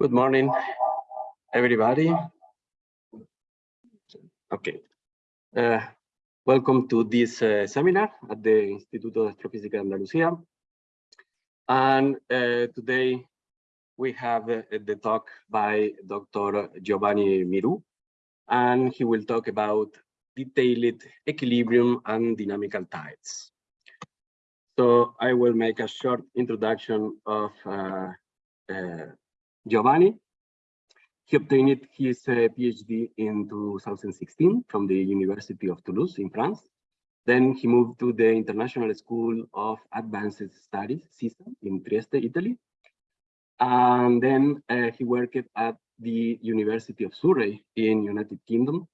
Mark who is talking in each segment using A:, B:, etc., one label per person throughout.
A: Good morning, everybody. Okay. Uh, welcome to this uh, seminar at the Instituto de Astrofísica de Andalucía. And uh, today we have uh, the talk by Dr. Giovanni Mirouh, and he will talk about detailed equilibrium and dynamical tides. So I will make a short introduction of uh, uh, Giovanni. He obtained his uh, PhD in 2016 from the University of Toulouse in France. Then he moved to the International School of Advanced Studies, SISSA, in Trieste, Italy. And then uh, he worked at the University of Surrey in United Kingdom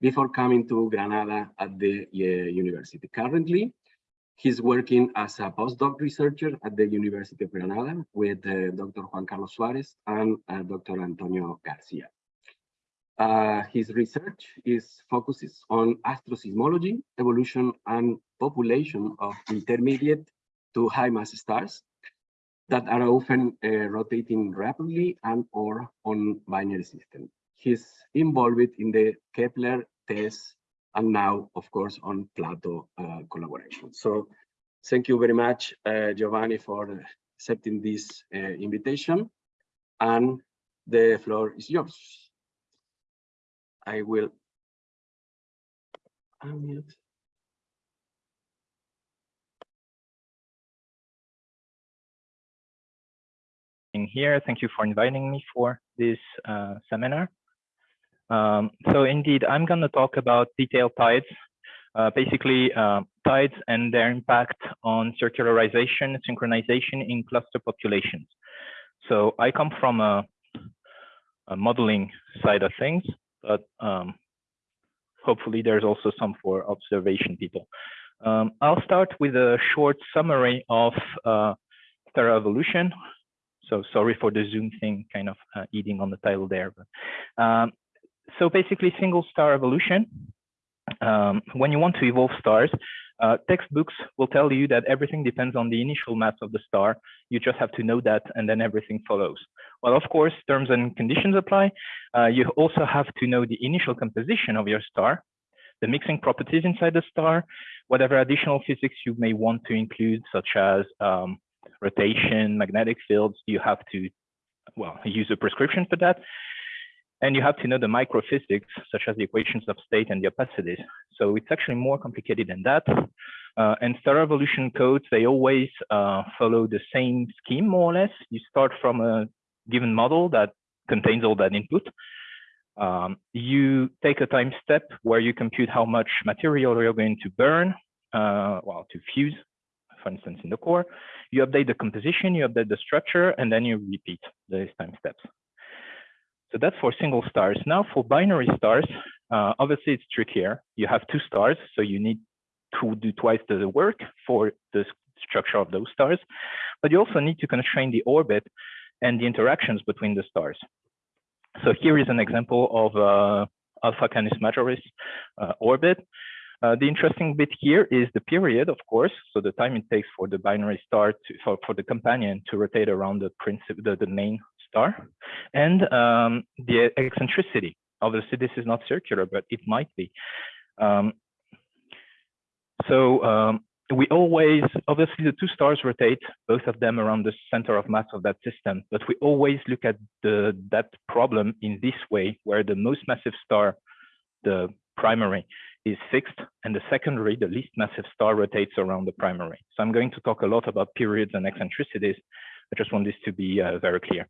A: before coming to Granada at the uh, university. Currently, He's working as a postdoc researcher at the University of Granada with uh, Dr. Juan Carlos Suarez and uh, Dr. Antonio Garcia. Uh, his research is focuses on asteroseismology, evolution, and population of intermediate to high mass stars that are often uh, rotating rapidly and or on binary system. He's involved in the Kepler, TESS, and now, of course, on Plato uh, collaboration. So thank you very much, uh, Giovanni, for accepting this uh, invitation. And the floor is yours. I will unmute.
B: Here, thank you for inviting me for this uh, seminar. Um, so indeed, I'm going to talk about detailed tides, uh, basically uh, tides and their impact on circularization, synchronization in cluster populations. So I come from a, a modeling side of things, but um, hopefully there's also some for observation people. Um, I'll start with a short summary of uh, evolution. So sorry for the Zoom thing, kind of uh, eating on the title there. But, um, so basically single star evolution. Um, when you want to evolve stars, uh, textbooks will tell you that everything depends on the initial mass of the star. You just have to know that and then everything follows. Well, of course, terms and conditions apply. Uh, you also have to know the initial composition of your star, the mixing properties inside the star, whatever additional physics you may want to include, such as um, rotation, magnetic fields, you have to, well, use a prescription for that. And you have to know the microphysics, such as the equations of state and the opacities. So it's actually more complicated than that. Uh, and star evolution codes, they always uh, follow the same scheme, more or less. You start from a given model that contains all that input. Um, you take a time step where you compute how much material you're going to burn, uh, well, to fuse, for instance, in the core. You update the composition, you update the structure, and then you repeat these time steps. So that's for single stars. Now for binary stars, uh, obviously it's trickier. You have two stars, so you need to do twice the work for the structure of those stars. But you also need to constrain the orbit and the interactions between the stars. So here is an example of uh, Alpha Canis Majoris uh, orbit. Uh, the interesting bit here is the period, of course, so the time it takes for the binary star to, for, for the companion to rotate around the, the, the main star and um, the eccentricity. Obviously, this is not circular, but it might be. Um, so um, we always, obviously the two stars rotate, both of them around the center of mass of that system, but we always look at the, that problem in this way, where the most massive star, the primary, is fixed, and the secondary, the least massive star, rotates around the primary. So I'm going to talk a lot about periods and eccentricities. I just want this to be uh, very clear.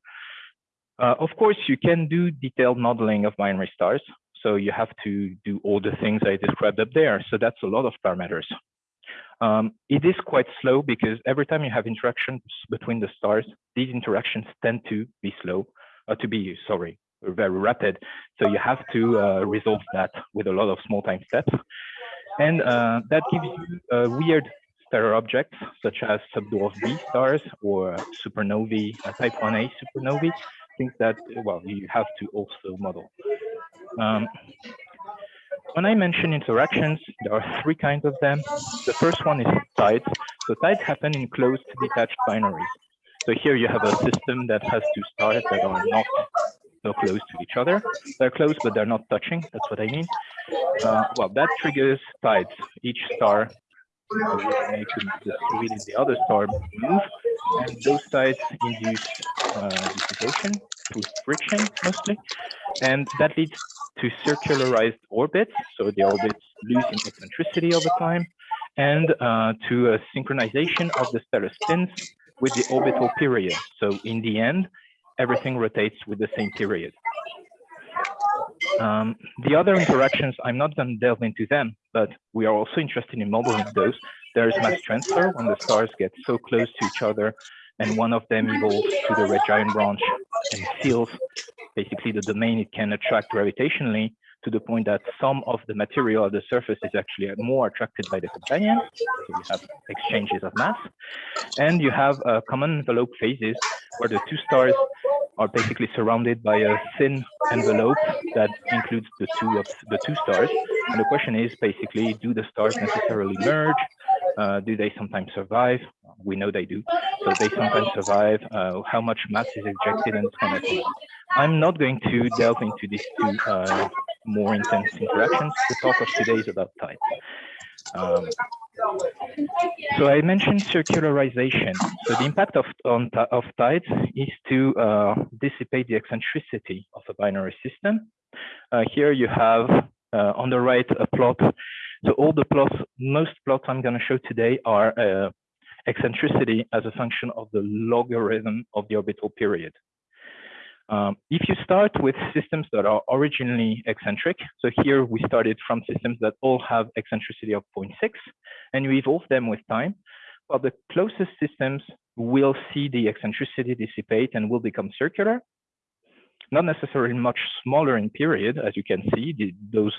B: Uh, of course, you can do detailed modeling of binary stars. So you have to do all the things I described up there. So that's a lot of parameters. Um, it is quite slow because every time you have interactions between the stars, these interactions tend to be slow, uh, to be, sorry, very rapid. So you have to uh, resolve that with a lot of small time steps. And uh, that gives you uh, weird stellar objects, such as subdwarf B stars or supernovae, uh, type 1a supernovae, things that, well, you have to also model. Um, when I mention interactions, there are three kinds of them. The first one is tides. So tides happen in closed detached binaries. So here you have a system that has two stars that are not so close to each other. They're close, but they're not touching. That's what I mean. Uh, well, that triggers tides. Each star the other star move, and those tides induce uh, dissipation through friction mostly, and that leads to circularized orbits. So the orbits lose eccentricity over time, and uh, to a synchronization of the stellar spins with the orbital period. So in the end, everything rotates with the same period. Um, the other interactions, I'm not going to delve into them, but we are also interested in modeling those. There is mass transfer when the stars get so close to each other and one of them evolves to the red giant branch and seals basically the domain it can attract gravitationally to the point that some of the material at the surface is actually more attracted by the companion. So you have exchanges of mass. And you have uh, common envelope phases where the two stars are basically surrounded by a thin envelope that includes the two of the two stars. And the question is basically, do the stars necessarily merge? Uh, do they sometimes survive? We know they do. So they sometimes survive. Uh, how much mass is ejected and so on. I'm not going to delve into these two uh, more intense interactions. The talk of today is about tides. Um, so I mentioned circularization. So the impact of, on, of tides is to uh, dissipate the eccentricity of a binary system. Uh, here you have uh, on the right a plot. So all the plots, most plots I'm going to show today are uh, eccentricity as a function of the logarithm of the orbital period. Um, if you start with systems that are originally eccentric, so here we started from systems that all have eccentricity of 0.6, and you evolve them with time, well, the closest systems will see the eccentricity dissipate and will become circular, not necessarily much smaller in period, as you can see, the, those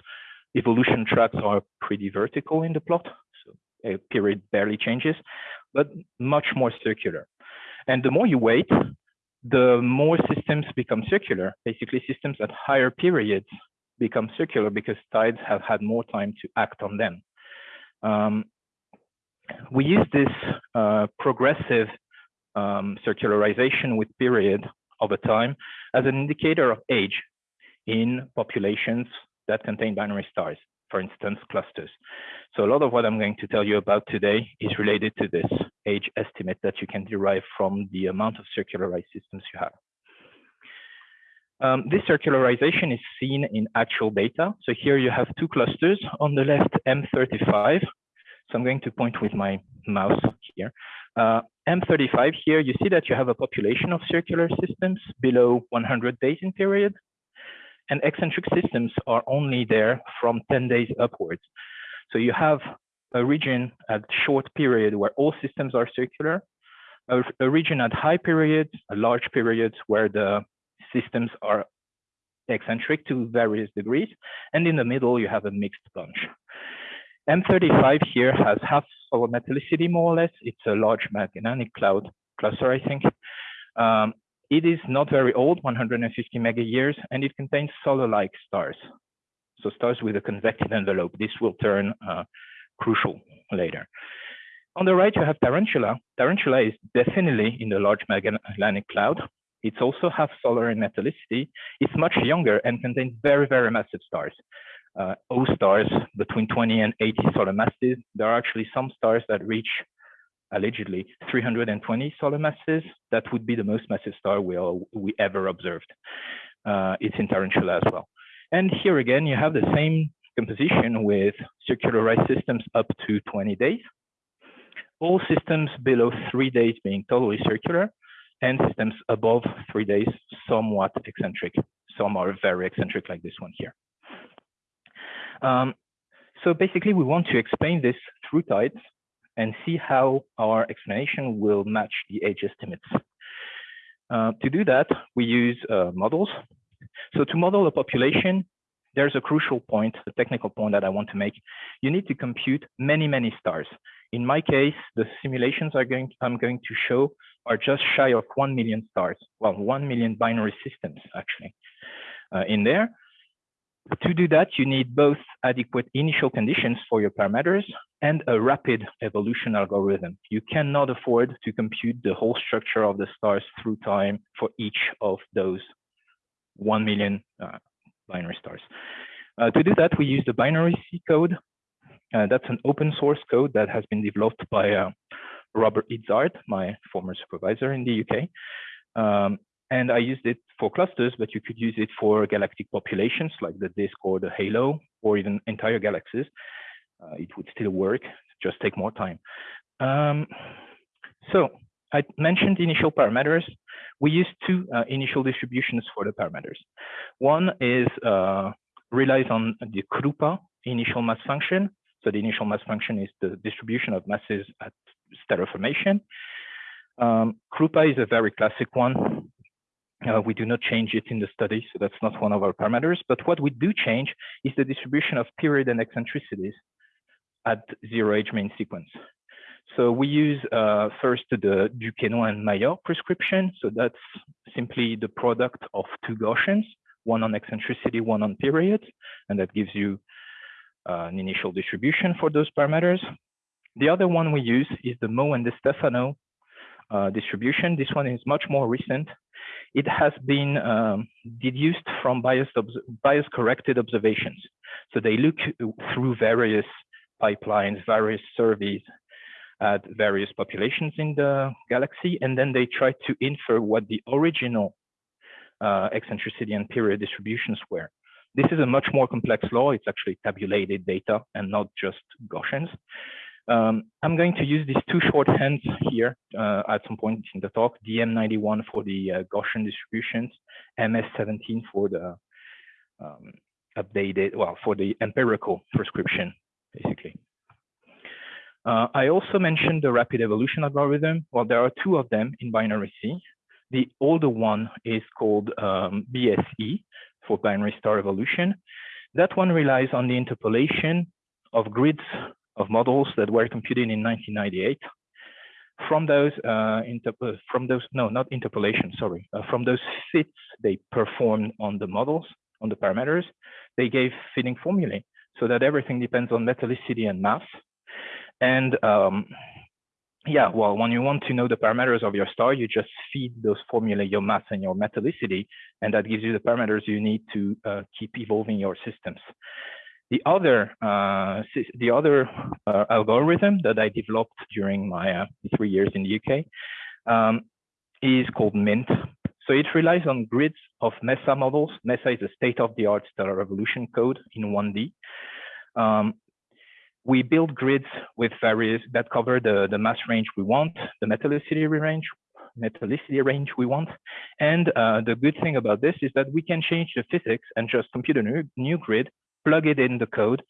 B: evolution tracks are pretty vertical in the plot, so a period barely changes, but much more circular. And the more you wait, the more systems become circular. Basically, systems at higher periods become circular because tides have had more time to act on them. Um, we use this uh, progressive um, circularization with period over time as an indicator of age in populations that contain binary stars, for instance, clusters. So a lot of what I'm going to tell you about today is related to this age estimate that you can derive from the amount of circularized systems you have. Um, this circularization is seen in actual data. So here you have two clusters on the left, M35. So I'm going to point with my mouse here. Uh, M35 here, you see that you have a population of circular systems below 100 days in period. And eccentric systems are only there from 10 days upwards. So you have a region at short period where all systems are circular, a, a region at high periods, a large periods where the systems are eccentric to various degrees, and in the middle you have a mixed bunch. M35 here has half solar metallicity more or less. It's a large Magellanic cloud cluster, I think. Um, it is not very old, 150 mega years, and it contains solar-like stars. So stars with a convective envelope. This will turn uh, crucial later. On the right, you have Tarantula. Tarantula is definitely in the Large Magellanic Cloud. It's also half solar in metallicity. It's much younger and contains very, very massive stars. Uh, O stars between 20 and 80 solar masses. There are actually some stars that reach allegedly 320 solar masses. That would be the most massive star we, all, we ever observed. Uh, it's in Tarantula as well. And here again, you have the same composition with circularized systems up to 20 days, all systems below three days being totally circular, and systems above three days somewhat eccentric. Some are very eccentric like this one here. Um, so basically, we want to explain this through tides and see how our explanation will match the age estimates. Uh, to do that, we use uh, models. So to model a population, there's a crucial point, a technical point that I want to make. You need to compute many, many stars. In my case, the simulations going, I'm going to show are just shy of 1 million stars. Well, 1 million binary systems, actually, uh, in there. to do that, you need both adequate initial conditions for your parameters and a rapid evolution algorithm. You cannot afford to compute the whole structure of the stars through time for each of those 1 million uh, binary stars. Uh, to do that, we use the binary C code. Uh, that's an open source code that has been developed by uh, Robert Izzard, my former supervisor in the UK. Um, and I used it for clusters, but you could use it for galactic populations like the disk or the halo, or even entire galaxies. Uh, it would still work, just take more time. Um, so I mentioned initial parameters. We use two uh, initial distributions for the parameters. One is uh, relies on the Kroupa initial mass function. So the initial mass function is the distribution of masses at stellar formation. Um, Kroupa is a very classic one. Uh, we do not change it in the study, so that's not one of our parameters. But what we do change is the distribution of period and eccentricities at zero age main sequence. So we use uh, first the Duquesnoy and Mayor prescription. So that's simply the product of two Gaussians, one on eccentricity, one on period, and that gives you uh, an initial distribution for those parameters. The other one we use is the Moe and Di Stefano uh, distribution. This one is much more recent. It has been um, deduced from biased bias corrected observations. So they look through various pipelines, various surveys at various populations in the galaxy, and then they try to infer what the original uh, eccentricity and period distributions were. This is a much more complex law. It's actually tabulated data and not just Gaussians. Um, I'm going to use these two shorthands here uh, at some point in the talk, DM91 for the uh, Gaussian distributions, MS17 for the um, updated, well, for the empirical prescription, basically. Uh, I also mentioned the rapid evolution algorithm. Well, there are two of them in binary C. The older one is called um, BSE for binary star evolution. That one relies on the interpolation of grids of models that were computed in 1998. From those, uh, uh, from those, no, not interpolation, sorry, uh, from those fits they performed on the models, on the parameters, they gave fitting formulae so that everything depends on metallicity and mass. And um, yeah, well, when you want to know the parameters of your star, you just feed those formulae your mass and your metallicity, and that gives you the parameters you need to uh, keep evolving your systems. The other, uh, the other uh, algorithm that I developed during my uh, three years in the UK um, is called MINT. So it relies on grids of MESA models. MESA is a state-of-the-art stellar evolution code in 1D. Um, we build grids with various that cover the, the mass range we want, the metallicity range, metallicity range we want. And uh, the good thing about this is that we can change the physics and just compute a new, new grid plug it in the code,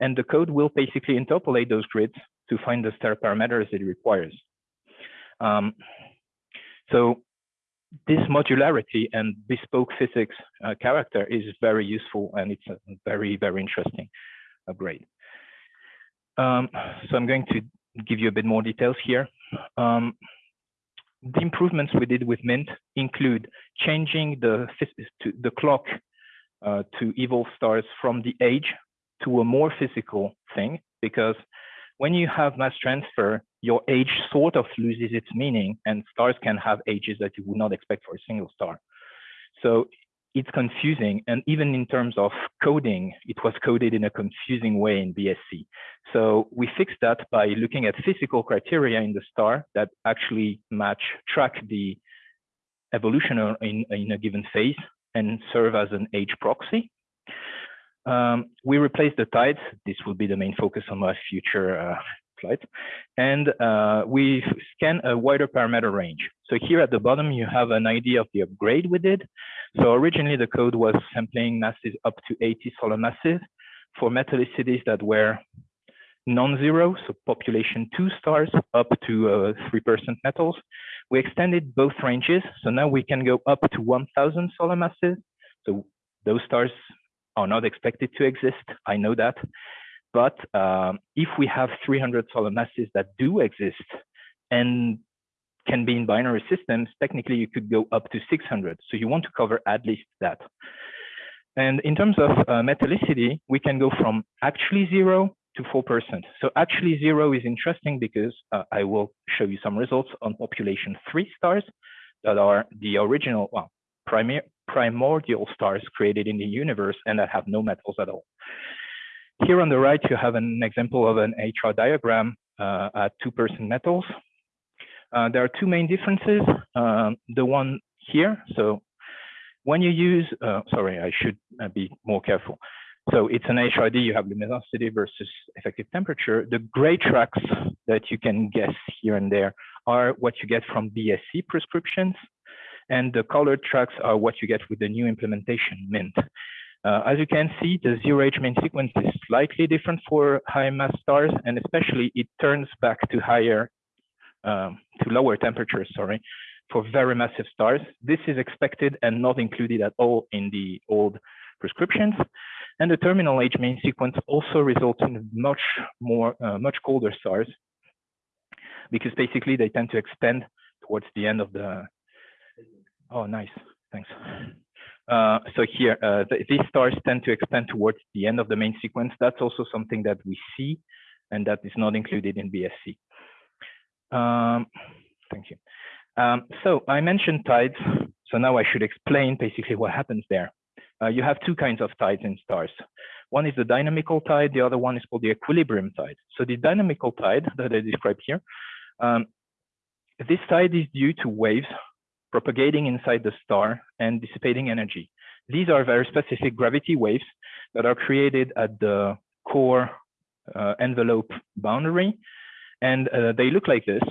B: and the code will basically interpolate those grids to find the star parameters it requires. Um, so this modularity and bespoke physics uh, character is very useful and it's very, very interesting upgrade. Um, so I'm going to give you a bit more details here. Um, the improvements we did with Mint include changing the, the clock uh, to evolve stars from the age to a more physical thing, because when you have mass transfer, your age sort of loses its meaning, and stars can have ages that you would not expect for a single star. So it's confusing, and even in terms of coding, it was coded in a confusing way in BSE. So we fixed that by looking at physical criteria in the star that actually match, track the evolution in, in a given phase and serve as an age proxy. Um, we replace the tides. This will be the main focus on my future uh, And uh, we scan a wider parameter range. So here at the bottom, you have an idea of the upgrade we did. So originally the code was sampling masses up to 80 solar masses for metallicities that were non-zero, so population two stars up to 3% uh, metals. We extended both ranges, so now we can go up to 1,000 solar masses. So those stars are not expected to exist, I know that. But um, if we have 300 solar masses that do exist and can be in binary systems, technically you could go up to 600. So you want to cover at least that. And in terms of uh, metallicity, we can go from actually zero to 4%. So actually zero is interesting because uh, I will show you some results on population three stars that are the original, well, primary, primordial stars created in the universe and that have no metals at all. Here on the right, you have an example of an HR diagram uh, at 2% metals. Uh, there are two main differences. Um, the one here, so when you use, uh, sorry, I should uh, be more careful. So it's an HRD, you have luminosity versus effective temperature. The gray tracks that you can guess here and there are what you get from BSE prescriptions. And the colored tracks are what you get with the new implementation MINT. Uh, as you can see, the zero age main sequence is slightly different for high mass stars, and especially it turns back to higher, um, to lower temperatures, sorry, for very massive stars. This is expected and not included at all in the old prescriptions. And the terminal age main sequence also results in much more, uh, much colder stars because basically they tend to extend towards the end of the, oh, nice, thanks. Uh, so here, uh, the, these stars tend to expand towards the end of the main sequence. That's also something that we see and that is not included in BSE. Um, thank you. Um, so I mentioned tides. So now I should explain basically what happens there. Uh, you have two kinds of tides in stars. One is the dynamical tide, the other one is called the equilibrium tide. So the dynamical tide that I described here, um, this tide is due to waves propagating inside the star and dissipating energy. These are very specific gravity waves that are created at the core uh, envelope boundary. And uh, they look like this.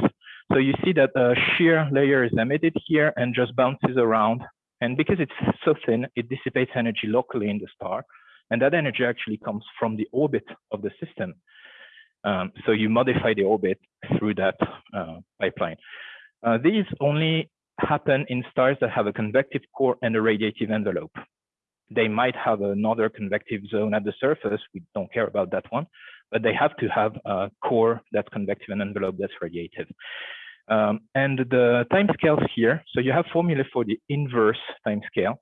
B: So you see that a shear layer is emitted here and just bounces around. And because it's so thin, it dissipates energy locally in the star. And that energy actually comes from the orbit of the system. Um, so you modify the orbit through that uh, pipeline. Uh, these only happen in stars that have a convective core and a radiative envelope. They might have another convective zone at the surface. We don't care about that one, but they have to have a core that's convective and envelope that's radiative. Um, and the time scales here, so you have formula for the inverse time scale.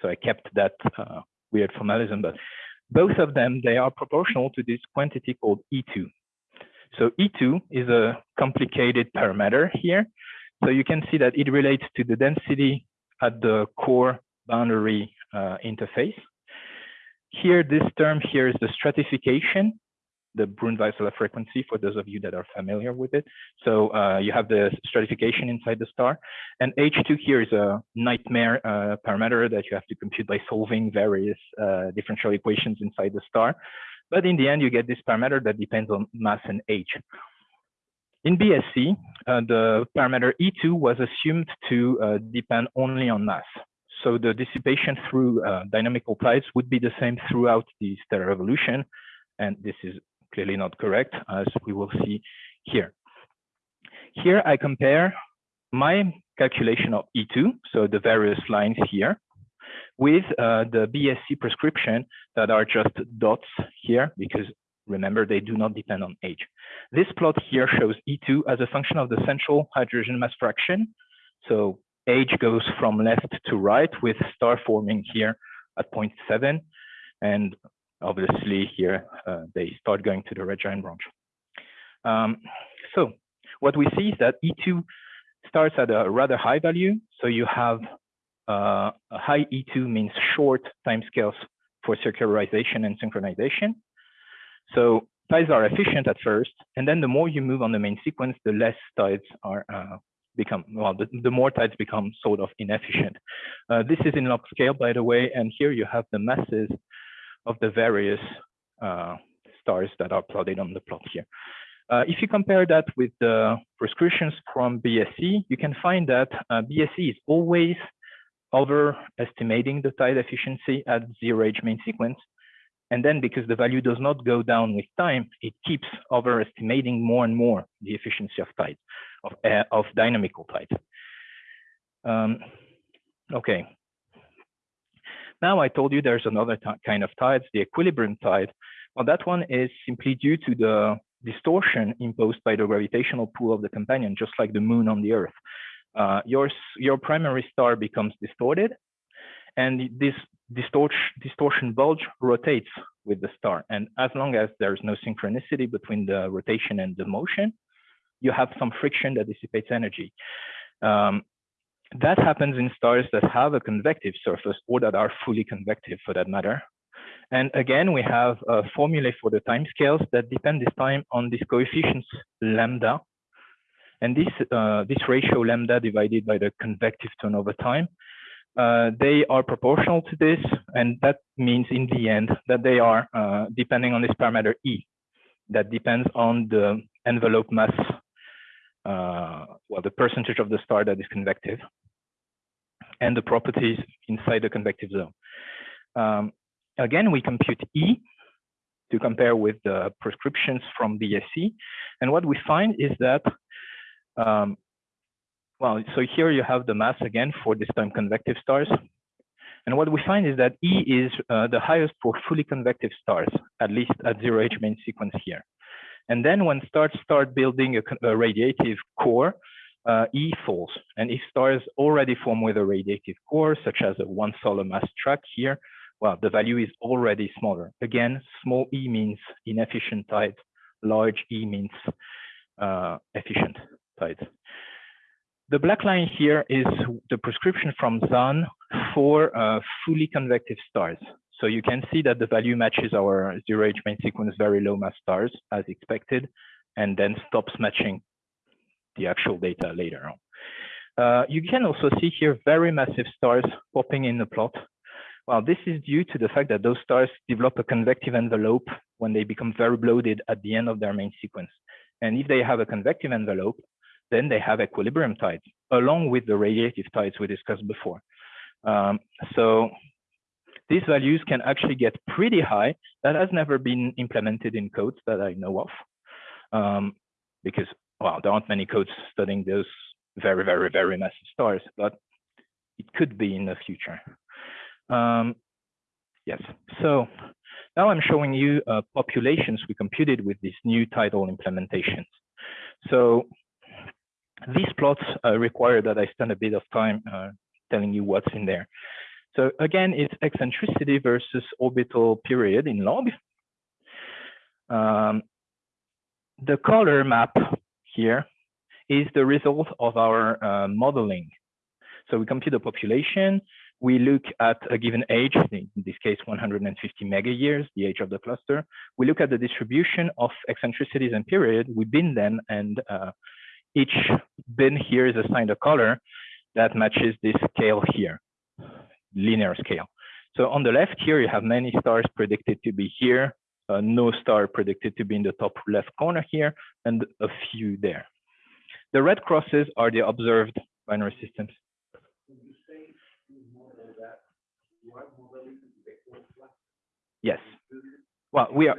B: So I kept that uh, weird formalism, but both of them, they are proportional to this quantity called E2. So E2 is a complicated parameter here. So you can see that it relates to the density at the core boundary uh, interface. Here, this term here is the stratification the Brunt-Väisälä frequency for those of you that are familiar with it. So uh, you have the stratification inside the star. And H2 here is a nightmare uh, parameter that you have to compute by solving various uh, differential equations inside the star. But in the end, you get this parameter that depends on mass and age. In BSE, uh, the parameter E2 was assumed to uh, depend only on mass. So the dissipation through uh, dynamical tides would be the same throughout the stellar evolution. And this is clearly not correct, as we will see here. Here I compare my calculation of E2, so the various lines here, with uh, the BSE prescription that are just dots here, because remember, they do not depend on age. This plot here shows E2 as a function of the central hydrogen mass fraction. So age goes from left to right with star forming here at 0.7 and obviously here uh, they start going to the red giant branch. Um, so what we see is that E2 starts at a rather high value. So you have uh, a high E2 means short timescales for circularization and synchronization. So tides are efficient at first, and then the more you move on the main sequence, the less tides are uh, become well the, the more tides become sort of inefficient uh, this is in log scale by the way and here you have the masses of the various uh, stars that are plotted on the plot here. Uh, if you compare that with the prescriptions from BSE, you can find that uh, is always overestimating the tide efficiency at zero age main sequence. And then because the value does not go down with time, it keeps overestimating more and more the efficiency of tide, of, uh, of dynamical tide. Um, okay, now I told you there's another kind of tides, the equilibrium tide. Well, that one is simply due to the distortion imposed by the gravitational pull of the companion, just like the moon on the earth. Uh, your, your primary star becomes distorted and this distortion, distortion bulge rotates with the star. And as long as there's no synchronicity between the rotation and the motion, you have some friction that dissipates energy. Um, that happens in stars that have a convective surface or that are fully convective for that matter. And again, we have a formula for the time scales that depend this time on this coefficients lambda. And this, uh, this ratio lambda divided by the convective turnover time, uh, they are proportional to this. And that means in the end that they are uh, depending on this parameter E that depends on the envelope mass, uh, well, the percentage of the star that is convective and the properties inside the convective zone. Um, again, we compute E to compare with the prescriptions from BSE. And what we find is that, um, well, so here you have the mass again for this time convective stars. And what we find is that E is uh, the highest for fully convective stars, at least at zero H main sequence here. And then when stars start building a, a radiative core, uh, E falls. And if stars already form with a radiative core, such as a one solar mass track here, well, the value is already smaller. Again, small e means inefficient tides, large E means uh, efficient tides. The black line here is the prescription from Zahn for uh, fully convective stars. So you can see that the value matches our zero H main sequence very low mass stars as expected, and then stops matching the actual data later on. Uh, you can also see here very massive stars popping in the plot. Well, this is due to the fact that those stars develop a convective envelope when they become very bloated at the end of their main sequence. And if they have a convective envelope, then they have equilibrium tides, along with the radiative tides we discussed before. Um, so these values can actually get pretty high. That has never been implemented in codes that I know of, um, because well, there aren't many codes studying those very, very, very massive stars, but it could be in the future. Um, yes, so now I'm showing you uh, populations we computed with these new tidal implementations. So these plots uh, require that I spend a bit of time uh, telling you what's in there. So again, it's eccentricity versus orbital period in log. Um, the color map here is the result of our uh, modeling. So we compute the population, we look at a given age, in this case 150 mega years, the age of the cluster. We look at the distribution of eccentricities and period, we bin them, and uh, each bin here is assigned a color that matches this scale here, linear scale. So on the left here, you have many stars predicted to be here, uh, no star predicted to be in the top left corner here, and a few there. The red crosses are the observed binary systems. Yes. Well, we are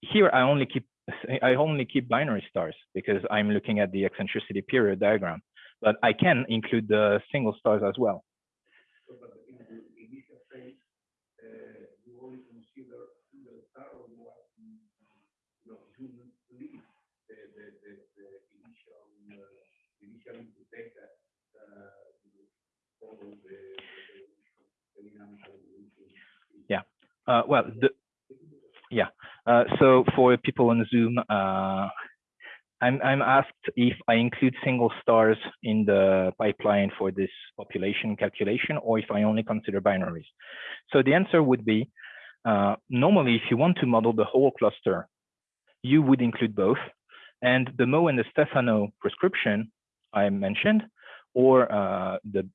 B: here. I only keep I only keep binary stars because I'm looking at the eccentricity period diagram, but I can include the single stars as well. Yeah. Uh, well, the. Uh, so for people on Zoom, uh, I'm I'm asked if I include single stars in the pipeline for this population calculation, or if I only consider binaries. So the answer would be uh, normally, if you want to model the whole cluster, you would include both. And the Moe and Di Stefano prescription I mentioned, or uh, the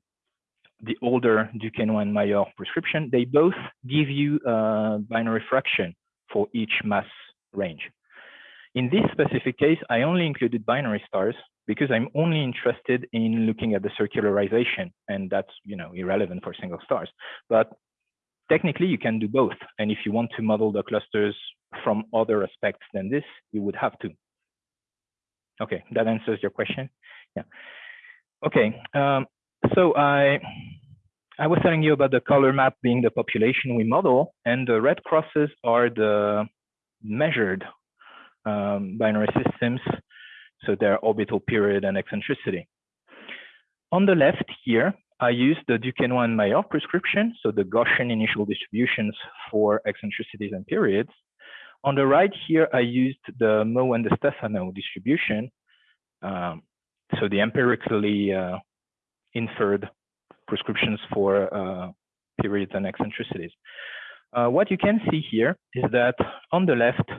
B: the older Duquesnoy and Mayor prescription, they both give you a binary fraction for each mass range. In this specific case, I only included binary stars because I'm only interested in looking at the circularization, and that's you know irrelevant for single stars. But technically, you can do both. And if you want to model the clusters from other aspects than this, you would have to. Okay, that answers your question. Yeah. Okay, um, so I I was telling you about the color map being the population we model, and the red crosses are the measured um, binary systems, so their orbital period and eccentricity. On the left here, I used the Duquesnoy and Mayor prescription, so the Gaussian initial distributions for eccentricities and periods. On the right here, I used the Moe and Di Stefano distribution, um, so the empirically uh, inferred prescriptions for uh, periods and eccentricities. Uh, what you can see here is that on the left,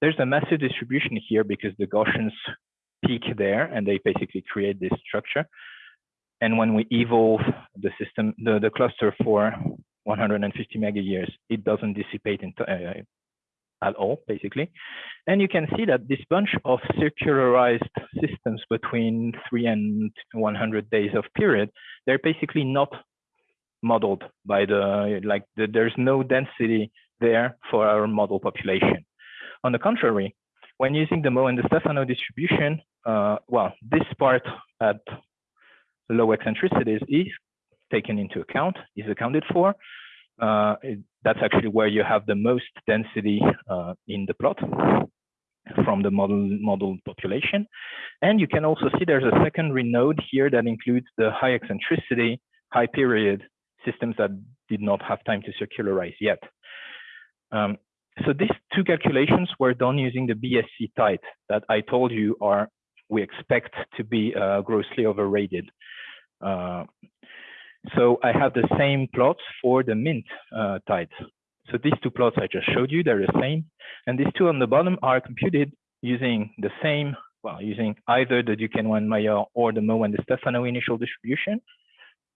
B: there's a massive distribution here because the Gaussians peak there and they basically create this structure. And when we evolve the system, the, the cluster for 150 mega years, it doesn't dissipate into, uh, at all, basically. And you can see that this bunch of circularized systems between three and 100 days of period, they're basically not modeled by the, like the, there's no density there for our model population. On the contrary, when using the Moe and Di Stefano distribution, uh, well, this part at low eccentricities is taken into account, is accounted for. Uh, it, that's actually where you have the most density uh, in the plot from the model model population. And you can also see there's a secondary node here that includes the high eccentricity, high period systems that did not have time to circularize yet. Um, so these two calculations were done using the BSE tight that I told you are we expect to be uh, grossly overrated. Uh, so I have the same plots for the mint uh, tides. So these two plots I just showed you, they're the same. And these two on the bottom are computed using the same, well, using either the Duquesnoy and Mayor or the Moe and Di Stefano initial distribution,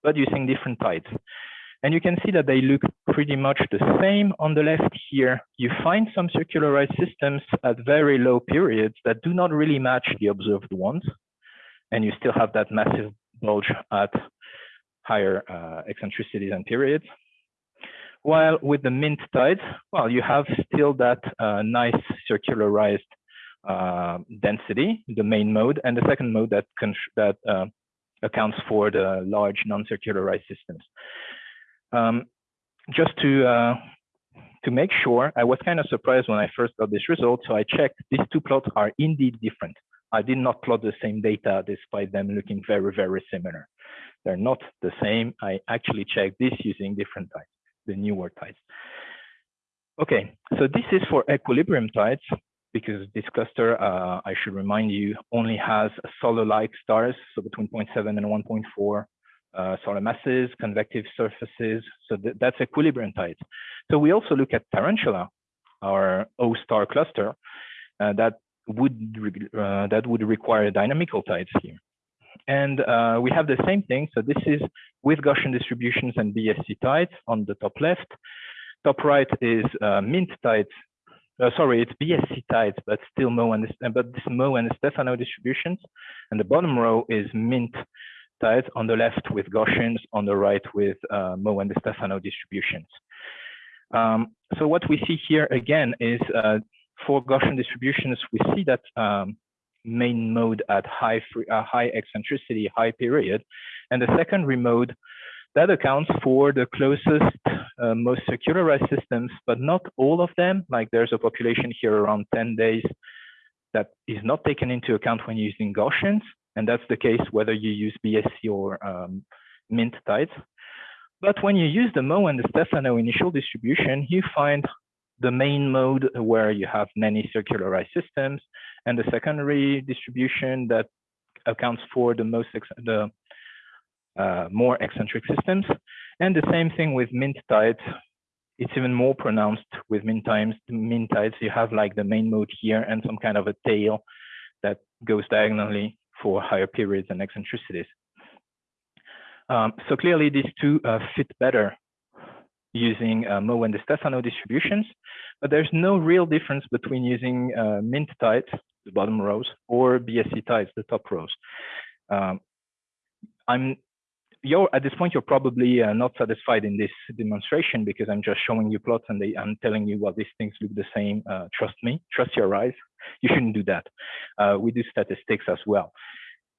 B: but using different tides. And you can see that they look pretty much the same on the left here. You find some circularized systems at very low periods that do not really match the observed ones. And you still have that massive bulge at higher uh, eccentricities and periods. While with the mint tides, well, you have still that uh, nice circularized uh, density, the main mode, and the second mode that, that uh, accounts for the large non-circularized systems. Um, just to uh, to make sure, I was kind of surprised when I first got this result. So I checked these two plots are indeed different. I did not plot the same data despite them looking very, very similar. They're not the same. I actually checked this using different tides, the newer tides. Okay, so this is for equilibrium tides because this cluster, uh, I should remind you, only has solar-like stars, so between 0.7 and 1.4 uh, solar masses, convective surfaces. So th that's equilibrium tides. So we also look at Tarantula, our O star cluster, uh, that would uh, that would require dynamical tides here. And uh, we have the same thing. So this is with Gaussian distributions and BSE tides on the top left. Top right is uh, mint tides. Uh, sorry, it's BSE tides, but still Moe and but this Moe and Stefano distributions. And the bottom row is mint tides on the left with Gaussians, on the right with uh, Moe and Stefano distributions. Um, so what we see here again is uh, for Gaussian distributions, we see that um, main mode at high, free, uh, high eccentricity, high period. And the secondary mode, that accounts for the closest, uh, most circularized systems, but not all of them. Like there's a population here around 10 days that is not taken into account when using Gaussians. And that's the case whether you use BSE or um, Mint tides. But when you use the Moe and Di Stefano initial distribution, you find the main mode where you have many circularized systems and the secondary distribution that accounts for the most the uh, more eccentric systems. And the same thing with mint tides. It's even more pronounced with mint times. Mint tides, you have like the main mode here and some kind of a tail that goes diagonally for higher periods and eccentricities. Um, so clearly these two uh, fit better using uh, Moe and Di Stefano distributions, but there's no real difference between using uh, mint tides, the bottom rows, or BSE tides, the top rows. Um, I'm you're at this point you're probably uh, not satisfied in this demonstration because I'm just showing you plots and they, I'm telling you well these things look the same. Uh, trust me, trust your eyes. You shouldn't do that. Uh, we do statistics as well.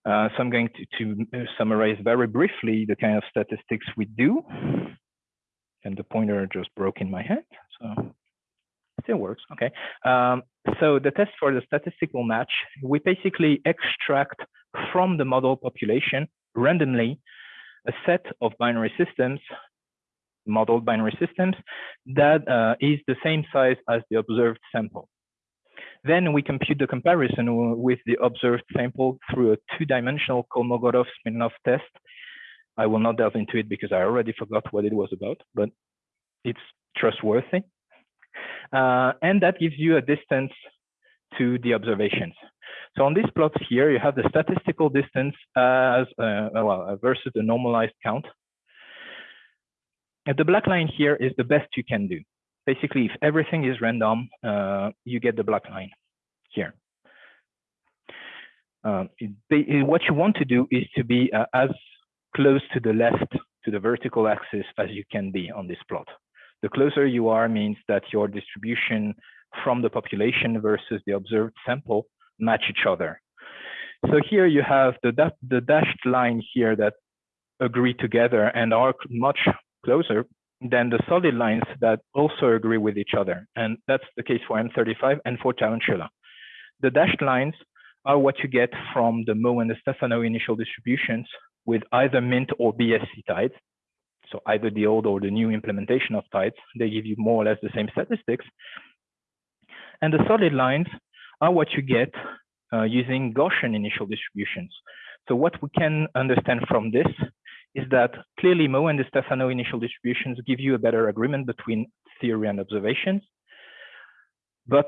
B: Uh, so I'm going to, to summarize very briefly the kind of statistics we do and the pointer just broke in my hand. So still works. Okay. Um, so the test for the statistical match, we basically extract from the model population randomly a set of binary systems, modeled binary systems, that uh, is the same size as the observed sample. Then we compute the comparison with the observed sample through a two-dimensional Kolmogorov-Smirnov test. I will not delve into it because I already forgot what it was about, but it's trustworthy. Uh, and that gives you a distance to the observations. So on these plots here, you have the statistical distance as uh, well versus the normalized count. And the black line here is the best you can do. Basically, if everything is random, uh, you get the black line here. Uh, it, what you want to do is to be uh, as close to the left to the vertical axis as you can be on this plot. The closer you are means that your distribution from the population versus the observed sample match each other. So here you have the, the dashed line here that agree together and are much closer than the solid lines that also agree with each other. And that's the case for M35 and for Tarantula. The dashed lines are what you get from the Moe and Di Stefano initial distributions with either MINT or BSE tides. So either the old or the new implementation of tides, they give you more or less the same statistics. And the solid lines are what you get uh, using Gaussian initial distributions. So what we can understand from this is that clearly Moe and Di Stefano initial distributions give you a better agreement between theory and observations. But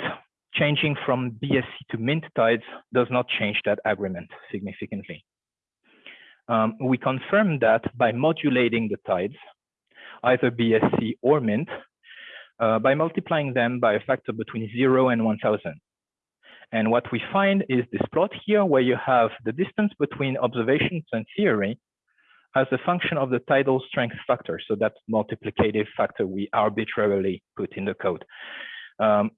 B: changing from BSE to MINT tides does not change that agreement significantly. Um, we confirm that by modulating the tides, either BSE or MINT, uh, by multiplying them by a factor between 0 and 1000. And what we find is this plot here where you have the distance between observations and theory as a function of the tidal strength factor. So that multiplicative factor we arbitrarily put in the code. Um,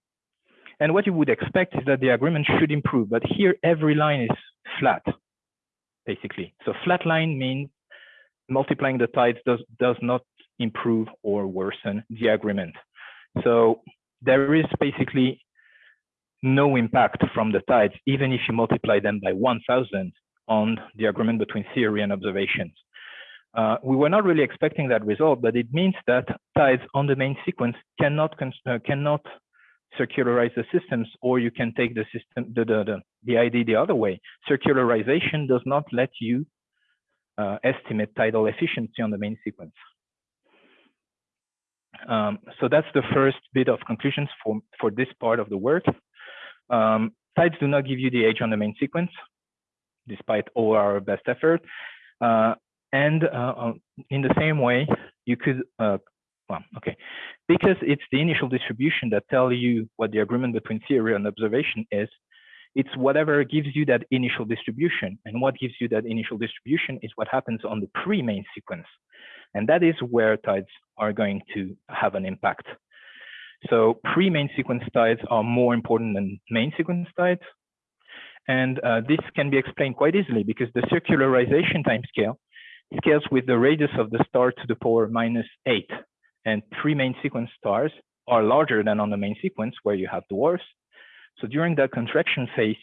B: and what you would expect is that the agreement should improve, but here every line is flat, basically. So flat line means multiplying the tides does, does not improve or worsen the agreement. So there is basically no impact from the tides, even if you multiply them by 1000 on the agreement between theory and observations. Uh, we were not really expecting that result, but it means that tides on the main sequence cannot uh, cannot circularize the systems, or you can take the system the, the the the ID the other way. Circularization does not let you uh, estimate tidal efficiency on the main sequence. Um, so that's the first bit of conclusions for for this part of the work. Um, tides do not give you the age on the main sequence, despite all our best effort. Uh, and uh, uh, in the same way, you could, uh, okay, because it's the initial distribution that tell you what the agreement between theory and observation is, it's whatever gives you that initial distribution. And what gives you that initial distribution is what happens on the pre-main sequence. And that is where tides are going to have an impact. So pre-main sequence tides are more important than main sequence tides. And uh, this can be explained quite easily because the circularization timescale scales with the radius of the star to the power minus eight. And three main sequence stars are larger than on the main sequence where you have dwarfs. So during that contraction phase,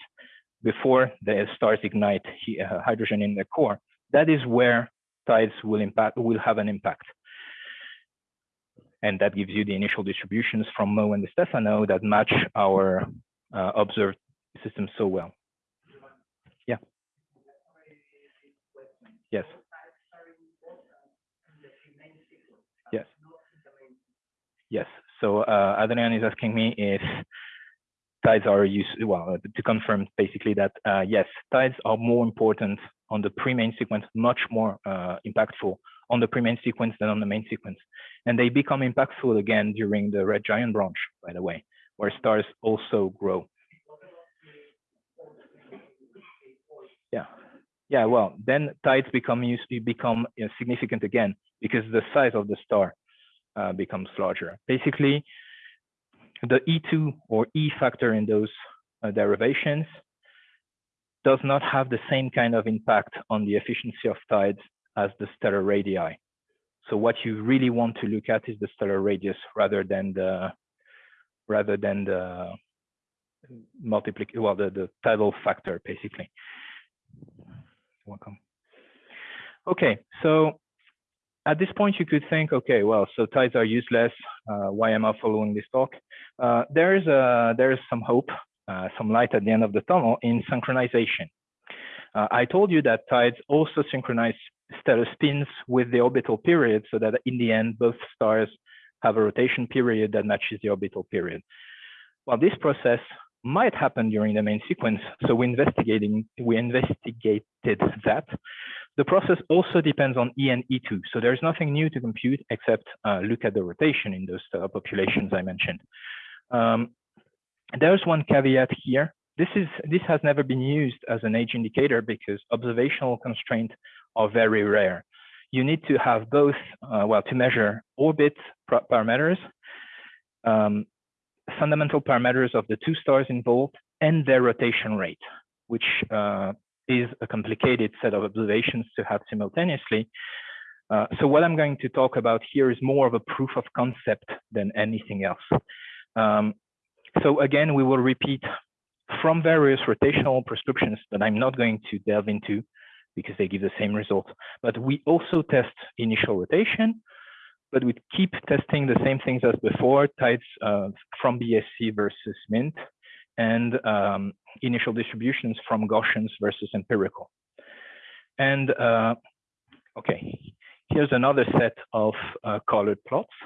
B: before the stars ignite uh, hydrogen in their core, that is where tides will impact will have an impact. And that gives you the initial distributions from Moe and Di Stefano that match our uh, observed system so well. Yeah. Yes. Yes. So uh, Adrian is asking me if tides are used, well, to confirm basically that, uh, yes, tides are more important on the pre-main sequence, much more uh, impactful on the pre-main sequence than on the main sequence. And they become impactful again during the red giant branch, by the way, where stars also grow. Yeah, yeah. Well, then tides become used become you know, significant again because the size of the star uh, becomes larger. Basically, the E2 or E factor in those uh, derivations does not have the same kind of impact on the efficiency of tides as the stellar radii. So what you really want to look at is the stellar radius rather than the rather than the multiplic well the, the tidal factor basically. Welcome. Okay, so at this point, you could think, okay, well, so tides are useless. Uh, why am I following this talk? Uh, there is a, there is some hope, uh, some light at the end of the tunnel in synchronization. Uh, I told you that tides also synchronize stellar spins with the orbital period, so that in the end, both stars have a rotation period that matches the orbital period. Well, this process might happen during the main sequence, so we investigating we investigated that. The process also depends on E and E2, so there's nothing new to compute except uh, look at the rotation in those uh, populations I mentioned. Um, there's one caveat here. This is this has never been used as an age indicator because observational constraints are very rare. You need to have both, uh, well, to measure orbit parameters, um, fundamental parameters of the two stars involved, and their rotation rate, which uh, is a complicated set of observations to have simultaneously. Uh, so what I'm going to talk about here is more of a proof of concept than anything else. Um, so again, we will repeat from various rotational prescriptions that I'm not going to delve into because they give the same result. But we also test initial rotation, but we keep testing the same things as before, tides uh, from BSE versus MINT, and um, initial distributions from Gaussians versus empirical. And uh, okay, here's another set of uh, colored plots.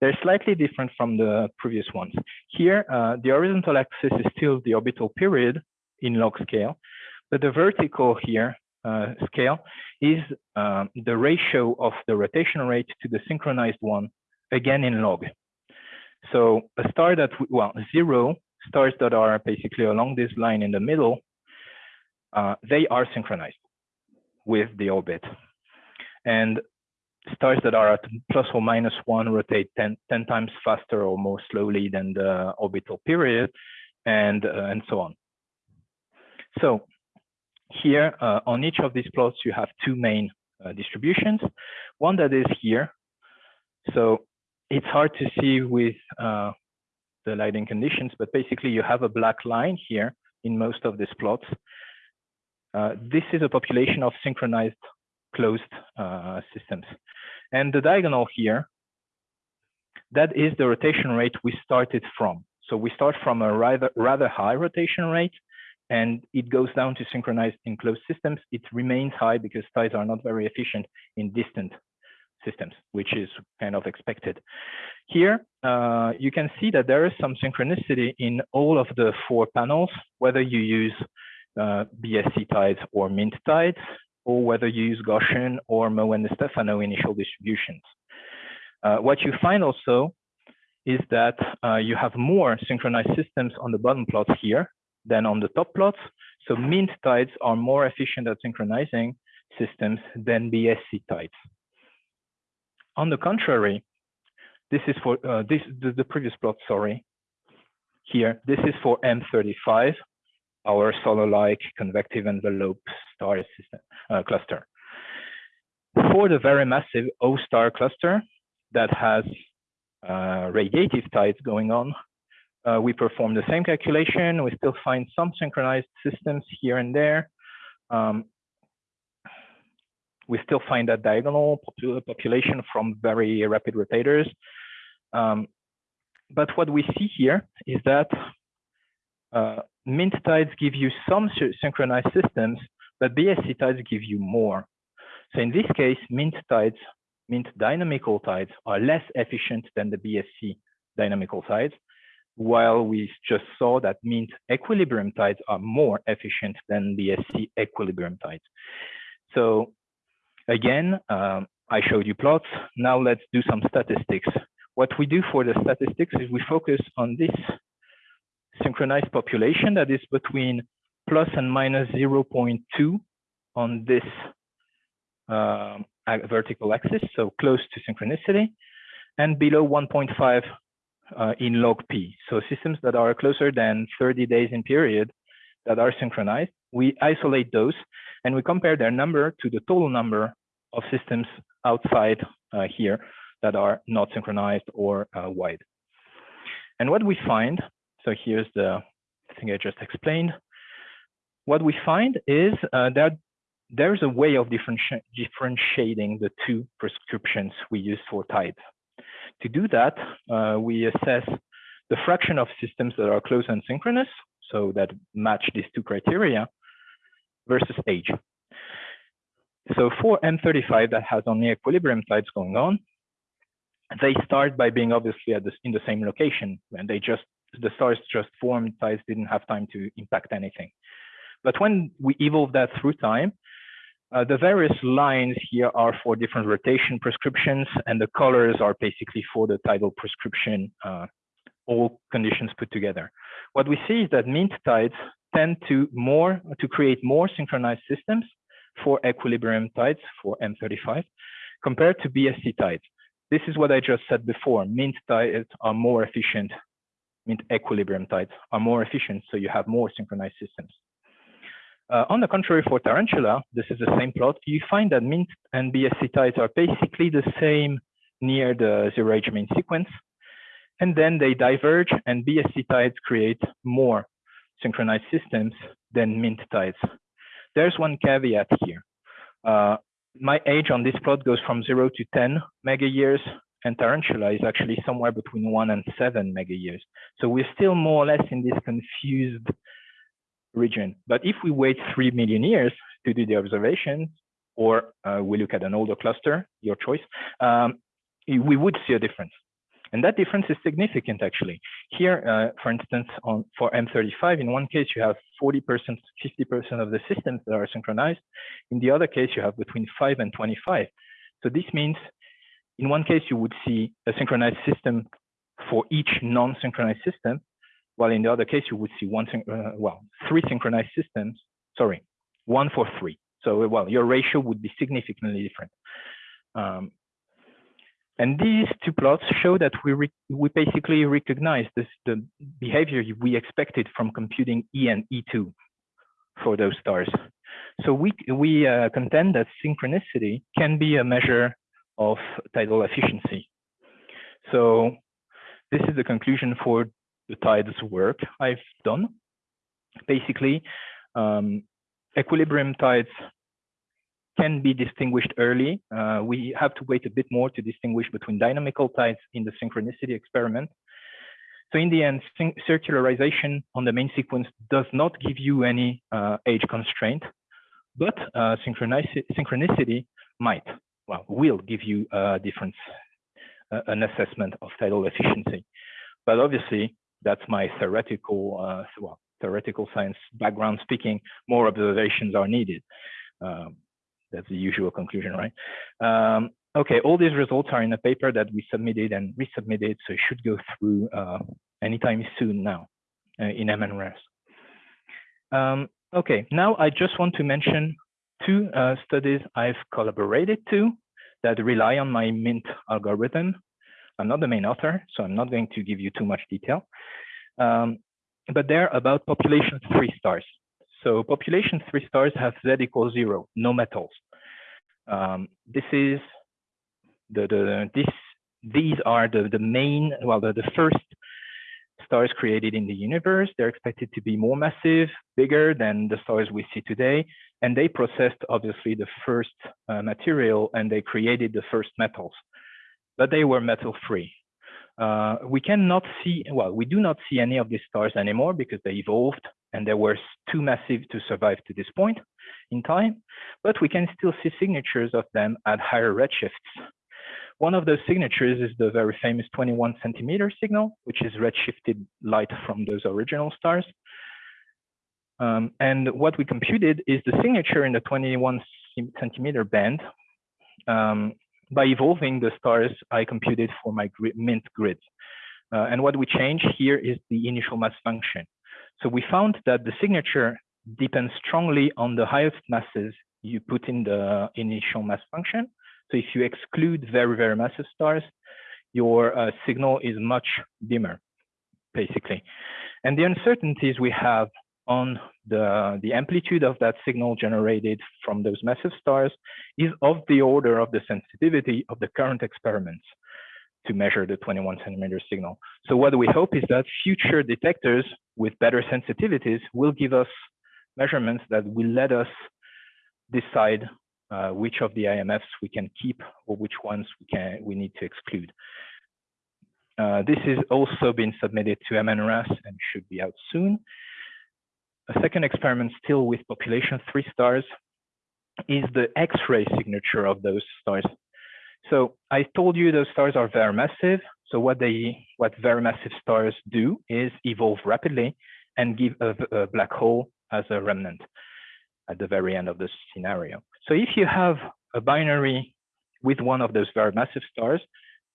B: They're slightly different from the previous ones. Here, uh, the horizontal axis is still the orbital period in log scale, but the vertical here uh, scale is uh, the ratio of the rotation rate to the synchronized one, again in log. So a star that, well, zero stars that are basically along this line in the middle, uh, they are synchronized with the orbit. And stars that are at plus or minus one rotate 10, 10 times faster or more slowly than the orbital period, and, uh, and so on. So here uh, on each of these plots, you have two main uh, distributions. One that is here. So it's hard to see with uh, the lighting conditions, but basically you have a black line here in most of these plots. Uh, this is a population of synchronized closed uh, systems. And the diagonal here, that is the rotation rate we started from. So we start from a rather, rather high rotation rate and it goes down to synchronized enclosed systems. It remains high because tides are not very efficient in distant systems, which is kind of expected. Here, uh, you can see that there is some synchronicity in all of the four panels, whether you use uh, BSE tides or MINT tides, or whether you use Gaussian or Moe and Stefano initial distributions. Uh, what you find also is that uh, you have more synchronized systems on the bottom plots here than on the top plots. So MINT tides are more efficient at synchronizing systems than BSE tides. On the contrary, this is for uh, this the, the, previous plot, sorry. Here, this is for M35, our solar-like convective envelope star system uh, cluster. For the very massive O star cluster that has uh, radiative tides going on, uh, we perform the same calculation. We still find some synchronized systems here and there. Um, we still find that diagonal population from very rapid rotators. Um, but what we see here is that uh, MINT tides give you some synchronized systems, but BSE tides give you more. So in this case, MINT tides, MINT dynamical tides are less efficient than the BSE dynamical tides while we just saw that MINT equilibrium tides are more efficient than BSE equilibrium tides. So again, um, I showed you plots. Now let's do some statistics. What we do for the statistics is we focus on this synchronized population that is between plus and minus 0.2 on this uh, vertical axis, so close to synchronicity, and below 1.5 uh, in log P. So systems that are closer than 30 days in period that are synchronized, we isolate those and we compare their number to the total number of systems outside uh, here that are not synchronized or uh, wide. And what we find, so here's the thing I just explained. What we find is uh, that there's a way of differenti differentiating the two prescriptions we use for type. To do that, uh, we assess the fraction of systems that are close and synchronous, so that match these two criteria, versus age. So for M35 that has only equilibrium tides going on, they start by being obviously at the, in the same location, and they just the stars just formed, tides didn't have time to impact anything. But when we evolve that through time, uh, the various lines here are for different rotation prescriptions, and the colors are basically for the tidal prescription, uh, all conditions put together. What we see is that mint tides tend to more to create more synchronized systems for equilibrium tides for M35 compared to BSE tides. This is what I just said before. Mint tides are more efficient. Mint equilibrium tides are more efficient, so you have more synchronized systems. Uh, on the contrary, for tarantula, this is the same plot. You find that mint and BSE tides are basically the same near the zero age main sequence. And then they diverge and BSE tides create more synchronized systems than mint tides. There's one caveat here. Uh, my age on this plot goes from zero to 10 mega years and tarantula is actually somewhere between one and seven mega years. So we're still more or less in this confused region. But if we wait 3 million years to do the observations, or uh, we look at an older cluster, your choice, um, we would see a difference. And that difference is significant, actually. Here, uh, for instance, on for M35, in one case, you have 40%, 50% of the systems that are synchronized. In the other case, you have between 5 and 25. So this means in one case, you would see a synchronized system for each non-synchronized system, while in the other case, you would see one, uh, well, three synchronized systems, sorry, one for three. So, well, your ratio would be significantly different. Um, and these two plots show that we, we basically recognize this, the behavior we expected from computing E and E2 for those stars. So we, we uh, contend that synchronicity can be a measure of tidal efficiency. So this is the conclusion for the tides work I've done. Basically, um, equilibrium tides can be distinguished early. Uh, we have to wait a bit more to distinguish between dynamical tides in the synchronicity experiment. So in the end, circularization on the main sequence does not give you any uh, age constraint, but uh, synchronicity, synchronicity might, well, will give you a difference, uh, an assessment of tidal efficiency. But obviously, that's my theoretical, uh, well, theoretical science background speaking, more observations are needed. Um, that's the usual conclusion, right? Um, okay, all these results are in a paper that we submitted and resubmitted, so it should go through uh, anytime soon now uh, in MNRAS. Um, okay, now I just want to mention two uh, studies I've collaborated to that rely on my MINT algorithm. I'm not the main author, so I'm not going to give you too much detail. Um, but they're about population three stars. So population three stars have Z equals zero, no metals. Um, this is the, the this these are the the main well the, the first stars created in the universe. They're expected to be more massive, bigger than the stars we see today, and they processed obviously the first uh, material and they created the first metals, but they were metal free. Uh, we cannot see, well, we do not see any of these stars anymore because they evolved and they were too massive to survive to this point in time, but we can still see signatures of them at higher redshifts. One of those signatures is the very famous 21 centimeter signal, which is redshifted light from those original stars. Um, and what we computed is the signature in the 21 centimeter band um, by evolving the stars I computed for my grid, MINT grid. Uh, and what we change here is the initial mass function. So we found that the signature depends strongly on the highest masses you put in the initial mass function. So if you exclude very, very massive stars, your uh, signal is much dimmer, basically. And the uncertainties we have on the, the amplitude of that signal generated from those massive stars is of the order of the sensitivity of the current experiments to measure the 21 centimeter signal. So what we hope is that future detectors with better sensitivities will give us measurements that will let us decide uh, which of the IMFs we can keep or which ones we can we need to exclude. Uh, this is also been submitted to MNRAS and should be out soon. A second experiment still with population three stars is the X-ray signature of those stars. So I told you those stars are very massive. So what they what very massive stars do is evolve rapidly and give a, a black hole as a remnant at the very end of the scenario. So if you have a binary with one of those very massive stars,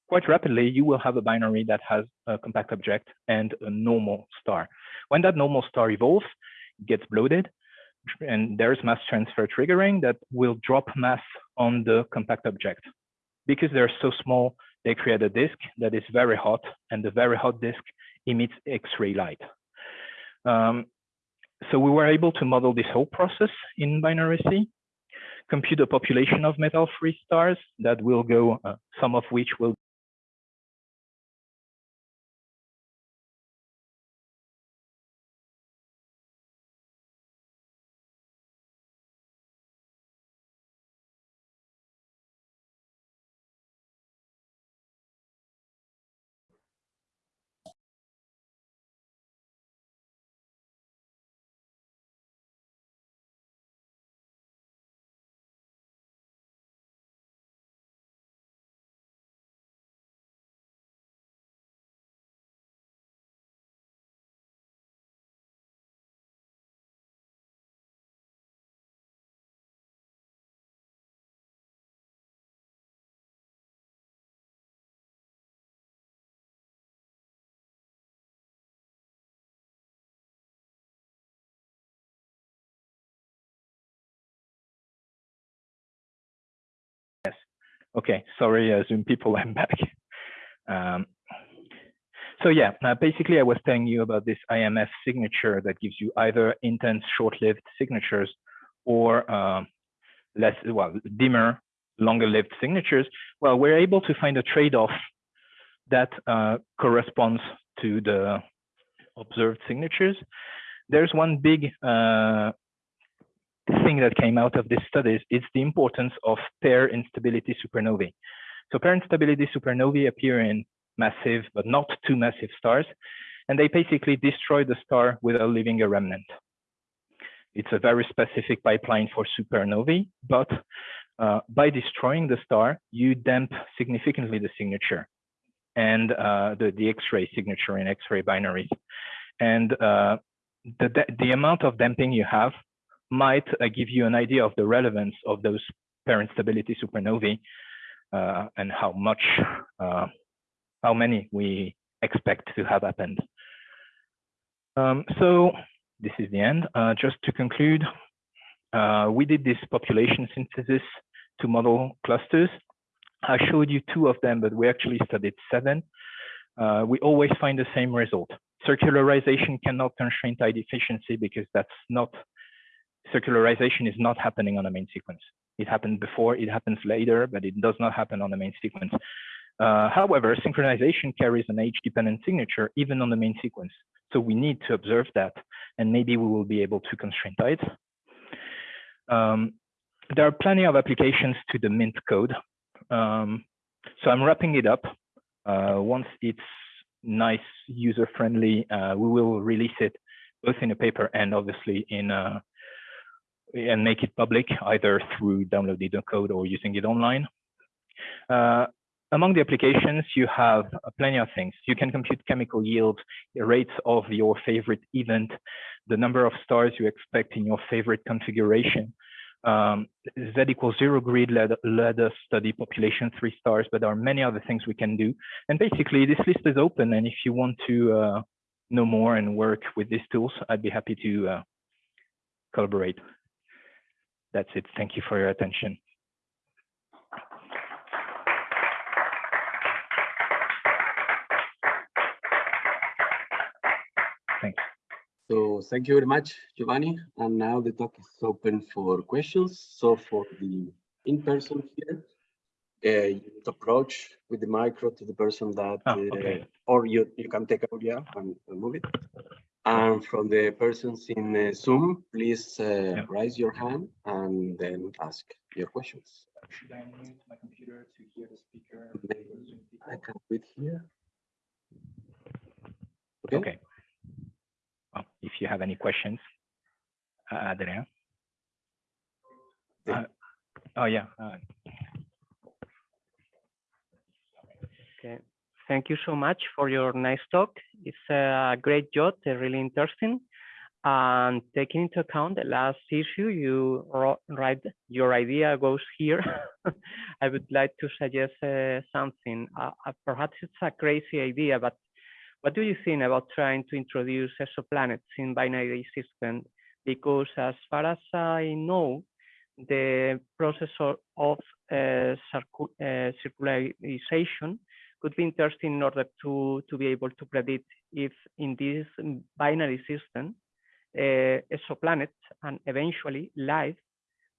B: quite rapidly you will have a binary that has a compact object and a normal star. When that normal star evolves, it gets bloated, and there's mass transfer triggering that will drop mass on the compact object. Because they're so small, they create a disk that is very hot, and the very hot disk emits X-ray light. Um, so we were able to model this whole process in binary C, compute a population of metal-free stars that will go, uh, some of which will Okay, sorry, uh, Zoom people, I'm back. Um, so yeah, uh, basically I was telling you about this IMF signature that gives you either intense short-lived signatures or um, less, well, dimmer, longer-lived signatures. Well, we're able to find a trade-off that uh, corresponds to the observed signatures. There's one big uh, thing that came out of these studies is the importance of pair instability supernovae. So pair instability supernovae appear in massive, but not too massive stars, and they basically destroy the star without leaving a remnant. It's a very specific pipeline for supernovae, but uh, by destroying the star, you damp significantly the signature and uh, the, the X-ray signature in X-ray binaries. And uh, the, the amount of damping you have might uh, give you an idea of the relevance of those pair instability supernovae uh, and how much, uh, how many we expect to have happened. Um, so this is the end. Just to conclude, we did this population synthesis to model clusters. I showed you two of them, but we actually studied seven. Uh, we always find the same result. Circularization cannot constrain tide efficiency because that's not circularization is not happening on the main sequence. It happened before, it happens later, but it does not happen on the main sequence. Uh, however, synchronization carries an age-dependent signature even on the main sequence. So we need to observe that, and maybe we will be able to constrain it. Um, there are plenty of applications to the Mint code. Um, so I'm wrapping it up. Uh, once it's nice, user-friendly, uh, we will release it both in a paper and obviously in a, and make it public either through downloading the code or using it online. Uh, among the applications, you have plenty of things. You can compute chemical yield, the rates of your favorite event, the number of stars you expect in your favorite configuration. Um, Z equals zero grid let, let us study population three stars, but there are many other things we can do. And basically, this list is open. And if you want to uh, know more and work with these tools, I'd be happy to uh, collaborate. That's it. Thank you for your attention. Thanks.
A: So thank you very much, Giovanni. And now the talk is open for questions. So for the in-person here, uh, you need to approach with the micro to the person that,
B: Oh,
A: uh, or you, you can take out, yeah, and, and move it. And from the persons in uh, Zoom, please uh,
B: Yeah.
A: raise your hand and then ask your questions.
B: Should I mute my computer to hear the speaker?
A: Maybe I can do it here. Okay.
B: Okay. Well, if you have any questions, uh, Adrian.
A: Yeah.
B: Uh, oh yeah. Uh,
C: Okay, thank you so much for your nice talk. It's a great job, really interesting. And taking into account the last issue you wrote, right, your idea goes here. I would like to suggest uh, something. Uh, uh, perhaps it's a crazy idea, but what do you think about trying to introduce exoplanets in binary system? Because as far as I know, the process of, uh, uh, circularization could be interesting in order to, to be able to predict if in this binary system, uh, exoplanets and eventually life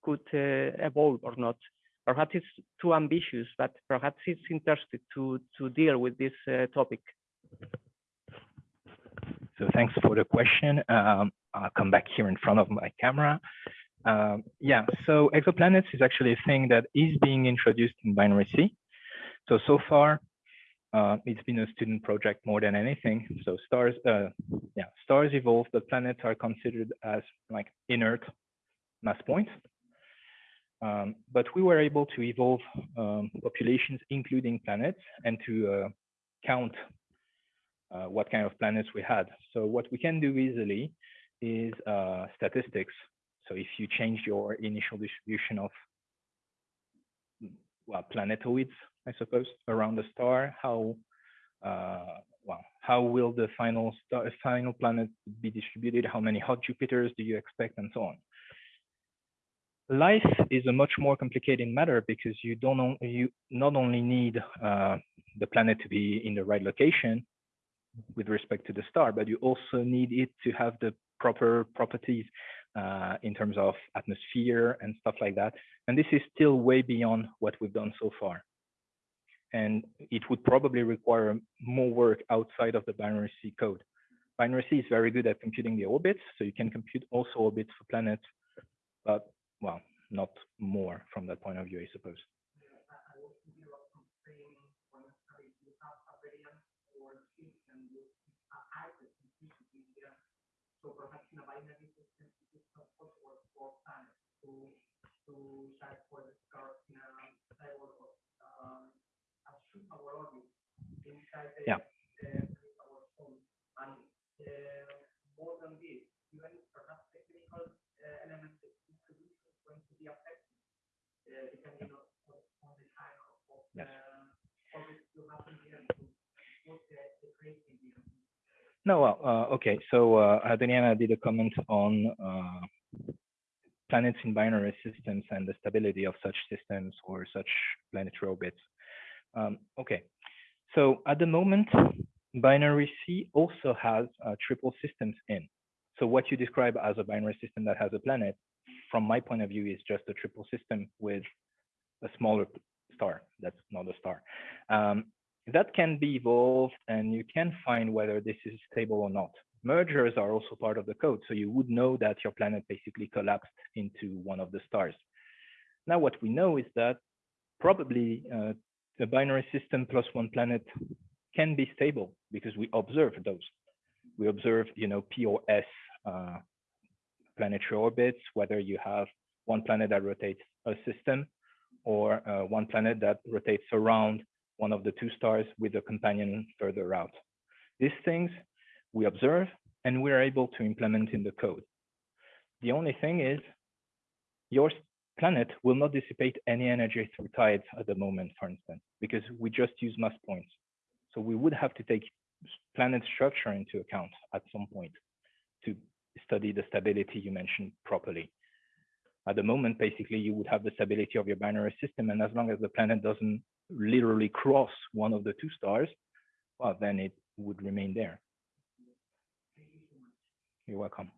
C: could uh, evolve or not. Perhaps it's too ambitious, but perhaps it's interesting to, to deal with this uh, topic.
B: So thanks for the question. Um, I'll come back here in front of my camera. Um, yeah, so exoplanets is actually a thing that is being introduced in binary C. So, so far, uh, it's been a student project more than anything. So stars, uh, yeah, stars evolve, but planets are considered as like inert mass points. Um, but we were able to evolve um, populations, including planets, and to uh, count uh, what kind of planets we had. So what we can do easily is uh, statistics. So if you change your initial distribution of well planetoids, I suppose, around the star, how uh, well how will the final star, final planet be distributed? How many hot Jupiters do you expect, and so on. Life is a much more complicated matter because you don't you not only need uh, the planet to be in the right location, with respect to the star, but you also need it to have the proper properties uh, in terms of atmosphere and stuff like that. And this is still way beyond what we've done so far. And it would probably require more work outside of the binary C code. Binary C is very good at computing the orbits, so you can compute also orbits for planets, but well, not more from that point of view, I suppose. Yeah. Yes. No, well, uh, okay. So uh, Adriana did a comment on uh, planets in binary systems and the stability of such systems or such planetary orbits. Um, okay, so at the moment, binary C also has uh, triple systems in. So what you describe as a binary system that has a planet, from my point of view, is just a triple system with a smaller star. That's not a star. Um, that can be evolved and you can find whether this is stable or not. Mergers are also part of the code. So you would know that your planet basically collapsed into one of the stars. Now, what we know is that probably uh, the binary system plus one planet can be stable because we observe those. We observe, you know, P or S uh, planetary orbits, whether you have one planet that rotates a system or uh, one planet that rotates around one of the two stars with a companion further out. These things we observe and we're able to implement in the code. The only thing is your planet will not dissipate any energy through tides at the moment, for instance, because we just use mass points. So we would have to take planet structure into account at some point to study the stability you mentioned properly. At the moment, basically, you would have the stability of your binary system, and as long as the planet doesn't literally cross one of the two stars, well, then it would remain there. You're welcome.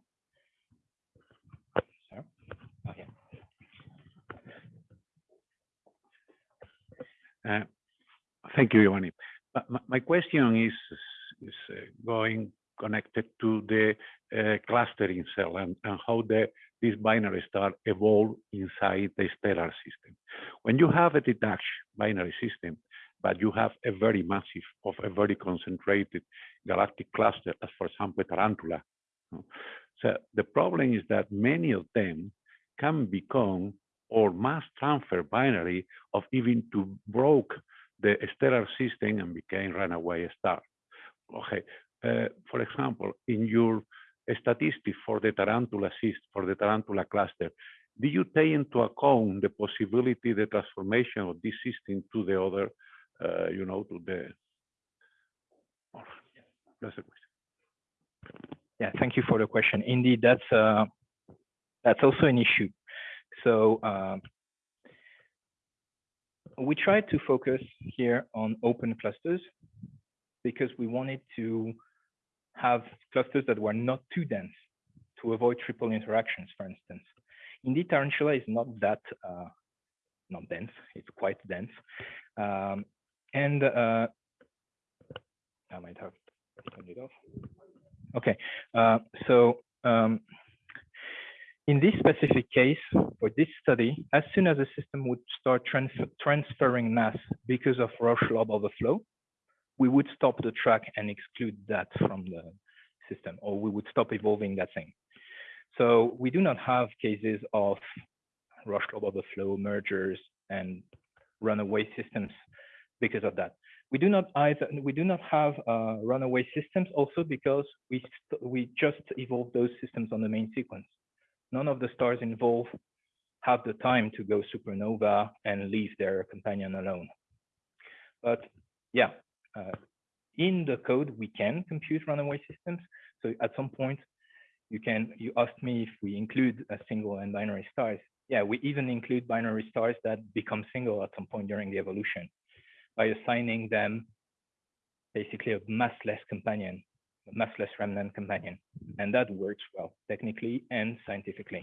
B: Sir? Okay.
D: Uh, Thank you, Giovanni. My- My, question is, is uh, going connected to the uh, clustering cell and, and how the, this binary star evolve inside the stellar system. When you have a detached binary system, but you have a very massive of a very concentrated galactic cluster, as for example, Tarantula. So the problem is that many of them can become or mass transfer binary of even to broke the stellar system and became runaway star. Okay, uh, for example, in your statistics for the tarantula cyst, for the tarantula cluster, do you take into account the possibility, the transformation of this system to the other, uh, you know, to the, oh, that's the question.
B: Yeah, thank you for the question. Indeed, that's uh, that's also an issue. So um, we tried to focus here on open clusters because we wanted to have clusters that were not too dense to avoid triple interactions, for instance. Indeed, Tarantula is not that uh, not dense; it's quite dense, um, and uh, I might have turned it off. Okay, uh, so um, in this specific case, for this study, as soon as the system would start trans transferring mass because of Roche lobe overflow, we would stop the track and exclude that from the system, or we would stop evolving that thing. So we do not have cases of Roche lobe overflow mergers and runaway systems because of that. We do not either. We do not have uh, runaway systems also because we we just evolved those systems on the main sequence. None of the stars involved have the time to go supernova and leave their companion alone. But yeah, uh, in the code we can compute runaway systems. So at some point, you can. You asked me if we include a single and binary stars. Yeah, we even include binary stars that become single at some point during the evolution by assigning them basically a massless companion, massless remnant companion. And that works well technically and scientifically.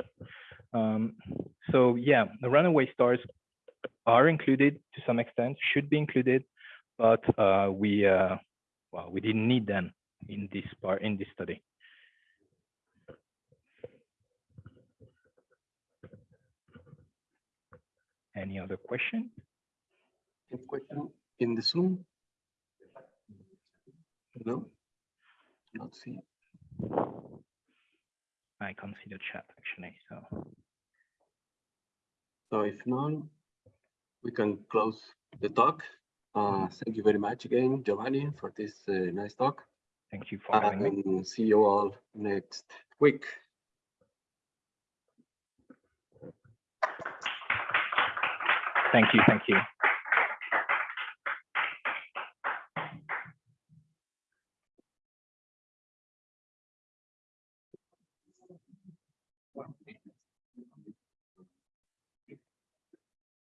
B: Um, so yeah, the runaway stars are included to some extent, should be included, but uh, we uh, well, we didn't need them in this part in this study. Any other question?
A: Any question in the Zoom? No? Not see.
B: I can't see the chat actually, so.
A: So if none, we can close the talk. Uh, thank you very much again, Giovanni, for this uh, nice talk.
B: Thank you for having me.
A: See you all next week.
B: Thank you, thank you.